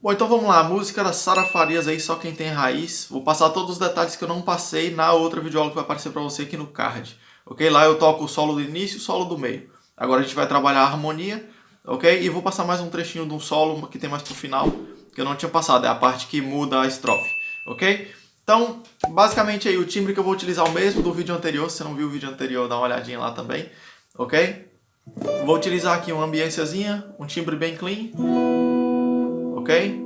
Bom, então vamos lá, a música da Sara Farias aí, Só Quem Tem Raiz. Vou passar todos os detalhes que eu não passei na outra videoaula que vai aparecer para você aqui no card. Ok? Lá eu toco o solo do início e o solo do meio. Agora a gente vai trabalhar a harmonia, ok? E vou passar mais um trechinho de um solo que tem mais pro final, que eu não tinha passado, é a parte que muda a estrofe, ok? Então, basicamente aí, o timbre que eu vou utilizar é o mesmo do vídeo anterior, se você não viu o vídeo anterior, dá uma olhadinha lá também, ok? Vou utilizar aqui uma ambiênciazinha, um timbre bem clean, ok?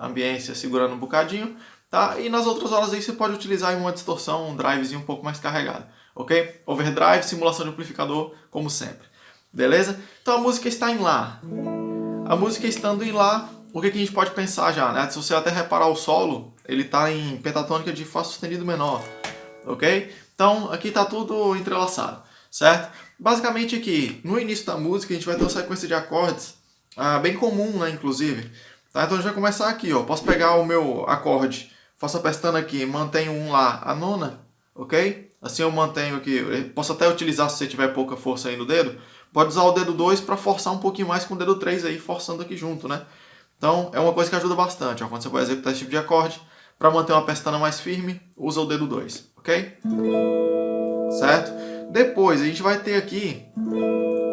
Ambiência segurando um bocadinho, tá? E nas outras horas aí você pode utilizar uma distorção, um drivezinho um pouco mais carregado, ok? Overdrive, simulação de amplificador, como sempre, beleza? Então a música está em Lá. A música estando em Lá, o que, que a gente pode pensar já, né? Se você até reparar o solo, ele está em pentatônica de Fá sustenido menor, ok? Então aqui está tudo entrelaçado, certo? Basicamente aqui, no início da música, a gente vai ter uma sequência de acordes ah, bem comum, né, inclusive, Tá? Então a gente vai começar aqui, ó. Posso pegar o meu acorde, faço a pestana aqui, mantenho um lá, a nona, ok? Assim eu mantenho aqui, posso até utilizar se você tiver pouca força aí no dedo, pode usar o dedo 2 para forçar um pouquinho mais com o dedo 3 aí, forçando aqui junto, né? Então é uma coisa que ajuda bastante, ó. Quando você vai executar esse tipo de acorde, para manter uma pestana mais firme, usa o dedo 2, ok? Certo? Depois a gente vai ter aqui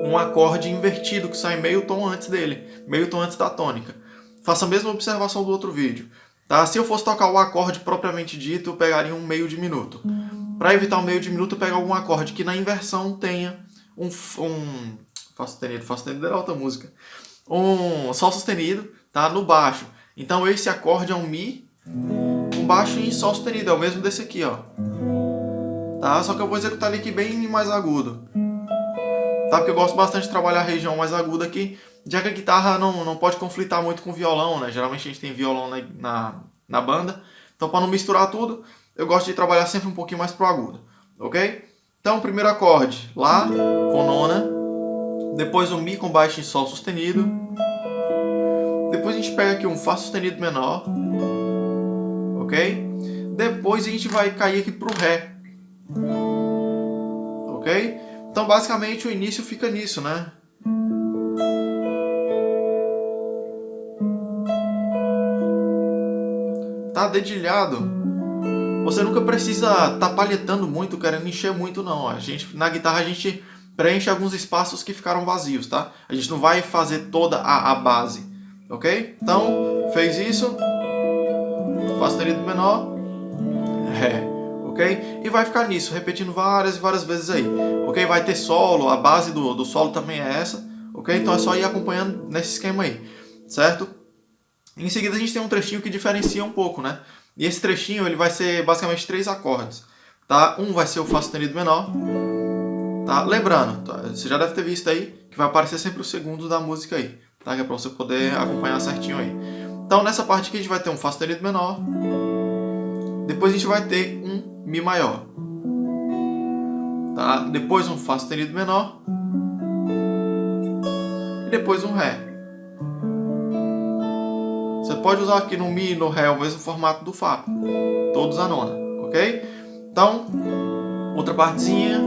um acorde invertido que sai meio tom antes dele, meio tom antes da tônica. Faça a mesma observação do outro vídeo. Tá? Se eu fosse tocar o acorde propriamente dito, eu pegaria um meio de minuto. Para evitar o um meio de minuto, eu pego algum acorde que na inversão tenha um... um Fá sustenido, Fá sustenido é outra música. Um Sol sustenido, tá? No baixo. Então esse acorde é um Mi, um baixo em Sol sustenido. É o mesmo desse aqui, ó. Tá? Só que eu vou executar ele aqui bem mais agudo. Tá? Porque eu gosto bastante de trabalhar a região mais aguda aqui já que a guitarra não, não pode conflitar muito com o violão, né? Geralmente a gente tem violão na, na, na banda. Então, para não misturar tudo, eu gosto de trabalhar sempre um pouquinho mais pro agudo, ok? Então, primeiro acorde, Lá com nona. Depois um Mi com baixo em Sol sustenido. Depois a gente pega aqui um Fá sustenido menor. Ok? Depois a gente vai cair aqui pro Ré. Ok? Então, basicamente, o início fica nisso, né? Tá dedilhado, você nunca precisa tá palhetando muito, querendo encher muito não. A gente, na guitarra a gente preenche alguns espaços que ficaram vazios, tá? A gente não vai fazer toda a, a base, ok? Então, fez isso, Fá sustenido menor, Ré, ok? E vai ficar nisso, repetindo várias e várias vezes aí, ok? Vai ter solo, a base do, do solo também é essa, ok? Então é só ir acompanhando nesse esquema aí, certo? Em seguida a gente tem um trechinho que diferencia um pouco, né? E esse trechinho ele vai ser basicamente três acordes, tá? Um vai ser o Fá sustenido menor, tá? Lembrando, tá? você já deve ter visto aí que vai aparecer sempre o segundo da música aí, tá? Que é para você poder acompanhar certinho aí. Então nessa parte aqui a gente vai ter um Fá sustenido menor, depois a gente vai ter um Mi maior, tá? Depois um Fá sustenido menor e depois um Ré. Pode usar aqui no Mi e no Ré o mesmo formato do Fá. Todos a nona, ok? Então, outra partezinha.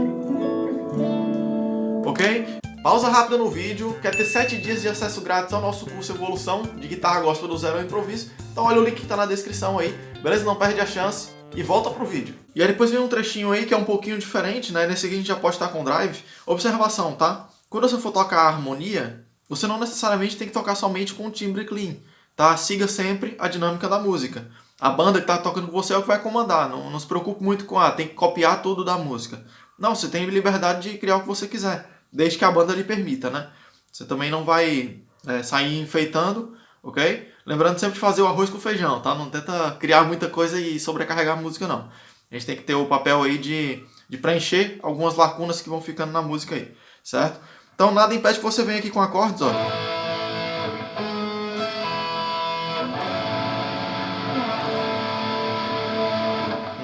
Ok? Pausa rápida no vídeo. Quer ter 7 dias de acesso grátis ao nosso curso Evolução de Guitarra Gospel do Zero ao Improviso? Então olha o link que está na descrição aí. Beleza? Não perde a chance. E volta pro vídeo. E aí depois vem um trechinho aí que é um pouquinho diferente, né? Nesse aqui a gente já pode estar com drive. Observação, tá? Quando você for tocar a harmonia, você não necessariamente tem que tocar somente com o timbre clean tá? Siga sempre a dinâmica da música. A banda que está tocando com você é o que vai comandar. Não, não se preocupe muito com, ah, tem que copiar tudo da música. Não, você tem liberdade de criar o que você quiser, desde que a banda lhe permita, né? Você também não vai é, sair enfeitando, ok? Lembrando sempre de fazer o arroz com feijão, tá? Não tenta criar muita coisa e sobrecarregar a música, não. A gente tem que ter o papel aí de, de preencher algumas lacunas que vão ficando na música aí, certo? Então nada impede que você venha aqui com acordes, ó.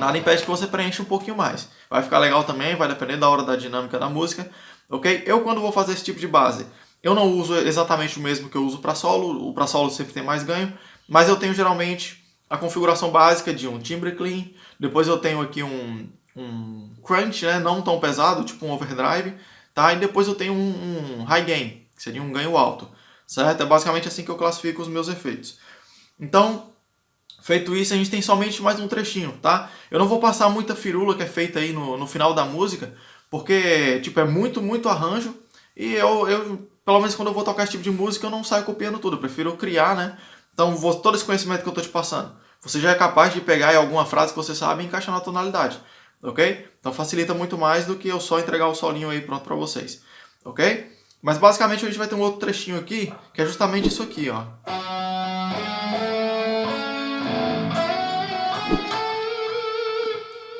Nada impede que você preencha um pouquinho mais. Vai ficar legal também, vai depender da hora da dinâmica da música, ok? Eu quando vou fazer esse tipo de base, eu não uso exatamente o mesmo que eu uso para solo, o para solo sempre tem mais ganho, mas eu tenho geralmente a configuração básica de um timbre clean, depois eu tenho aqui um, um crunch, né, não tão pesado, tipo um overdrive, tá? E depois eu tenho um, um high gain, que seria um ganho alto, certo? É basicamente assim que eu classifico os meus efeitos. Então, feito isso, a gente tem somente mais um trechinho, tá? Eu não vou passar muita firula que é feita aí no, no final da música, porque, tipo, é muito, muito arranjo, e eu, eu, pelo menos quando eu vou tocar esse tipo de música, eu não saio copiando tudo, eu prefiro criar, né? Então, vou, todo esse conhecimento que eu tô te passando, você já é capaz de pegar alguma frase que você sabe e encaixar na tonalidade, ok? Então facilita muito mais do que eu só entregar o solinho aí pronto para vocês, ok? Mas basicamente a gente vai ter um outro trechinho aqui, que é justamente isso aqui, ó.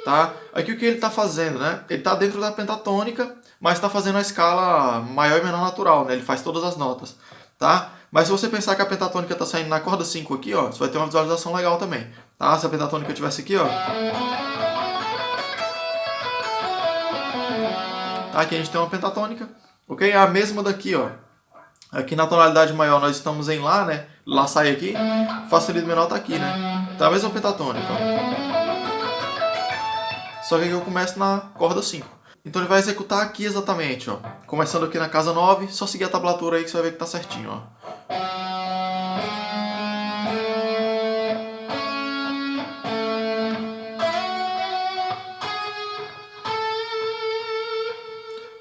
Tá? Aqui o que ele está fazendo, né? Ele está dentro da pentatônica, mas está fazendo a escala maior e menor natural, né? Ele faz todas as notas, tá? Mas se você pensar que a pentatônica está saindo na corda 5 aqui, ó, você vai ter uma visualização legal também, tá? Se a pentatônica tivesse aqui, ó... Tá? Aqui a gente tem uma pentatônica, ok? A mesma daqui, ó. Aqui na tonalidade maior nós estamos em Lá, né? Lá sai aqui, Fá sustenido menor tá aqui, né? Então a mesma pentatônica, ó. Só que aqui eu começo na corda 5. Então ele vai executar aqui exatamente, ó. Começando aqui na casa 9, só seguir a tablatura aí que você vai ver que tá certinho, ó.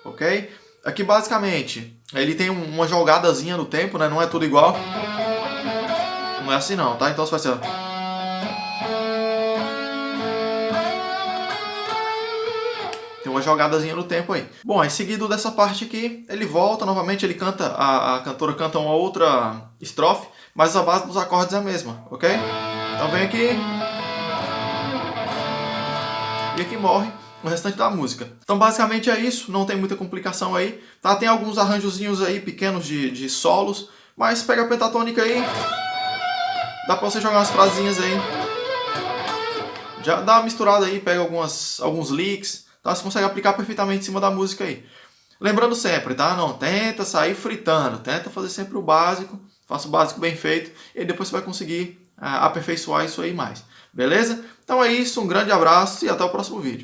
Ok? Aqui basicamente, ele tem uma jogadazinha no tempo, né? Não é tudo igual. Não é assim não, tá? Então você vai ser... Tem uma jogadazinha no tempo aí. Bom, aí seguido dessa parte aqui, ele volta novamente, ele canta, a, a cantora canta uma outra estrofe, mas a base dos acordes é a mesma, ok? Então vem aqui. E aqui morre o restante da música. Então basicamente é isso, não tem muita complicação aí. Tá? Tem alguns arranjozinhos aí pequenos de, de solos, mas pega a pentatônica aí, dá pra você jogar umas frasinhas aí. Já dá uma misturada aí, pega algumas, alguns licks, então você consegue aplicar perfeitamente em cima da música aí. Lembrando sempre, tá? Não tenta sair fritando, tenta fazer sempre o básico, faça o básico bem feito e depois você vai conseguir uh, aperfeiçoar isso aí mais. Beleza? Então é isso, um grande abraço e até o próximo vídeo.